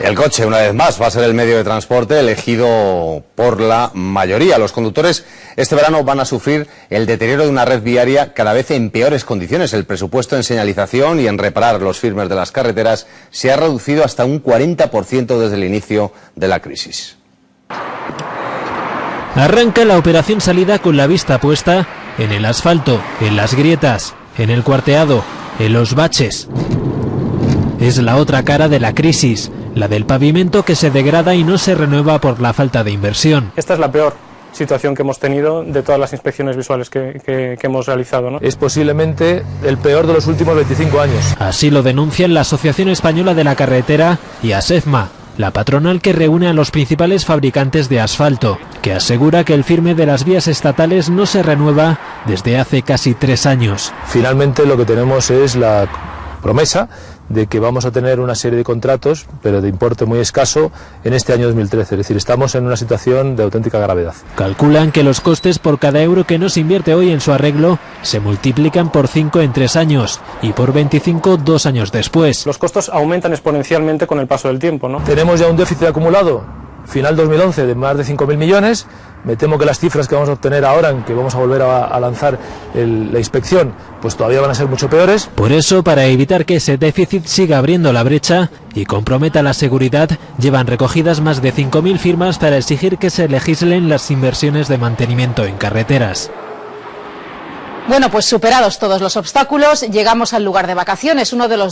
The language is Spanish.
El coche, una vez más, va a ser el medio de transporte elegido por la mayoría. Los conductores este verano van a sufrir el deterioro de una red viaria cada vez en peores condiciones. El presupuesto en señalización y en reparar los firmes de las carreteras se ha reducido hasta un 40% desde el inicio de la crisis. Arranca la operación salida con la vista puesta en el asfalto, en las grietas, en el cuarteado, en los baches. Es la otra cara de la crisis, la del pavimento que se degrada y no se renueva por la falta de inversión. Esta es la peor situación que hemos tenido de todas las inspecciones visuales que, que, que hemos realizado. ¿no? Es posiblemente el peor de los últimos 25 años. Así lo denuncian la Asociación Española de la Carretera y ASEFMA, la patronal que reúne a los principales fabricantes de asfalto, que asegura que el firme de las vías estatales no se renueva desde hace casi tres años. Finalmente lo que tenemos es la promesa de que vamos a tener una serie de contratos, pero de importe muy escaso, en este año 2013. Es decir, estamos en una situación de auténtica gravedad. Calculan que los costes por cada euro que no se invierte hoy en su arreglo se multiplican por 5 en 3 años y por 25 dos años después. Los costos aumentan exponencialmente con el paso del tiempo. ¿no? Tenemos ya un déficit acumulado final 2011 de más de 5.000 millones. Me temo que las cifras que vamos a obtener ahora, en que vamos a volver a, a lanzar el, la inspección, pues todavía van a ser mucho peores. Por eso, para evitar que ese déficit siga abriendo la brecha y comprometa la seguridad, llevan recogidas más de 5.000 firmas para exigir que se legislen las inversiones de mantenimiento en carreteras. Bueno, pues superados todos los obstáculos, llegamos al lugar de vacaciones, uno de los